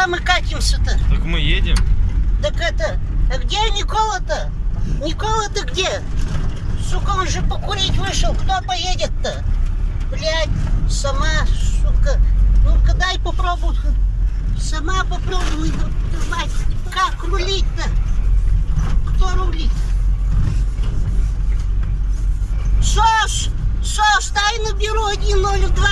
куда мы катимся-то? Так мы едем. Так это, а где Никола-то? Никола-то где? Сука, он же покурить вышел, кто поедет-то? Блядь, сама, сука, ну-ка дай попробую. Сама попробуй, ну, мать, как рулить-то? Кто рулит? Сош! Сош, дай наберу 102,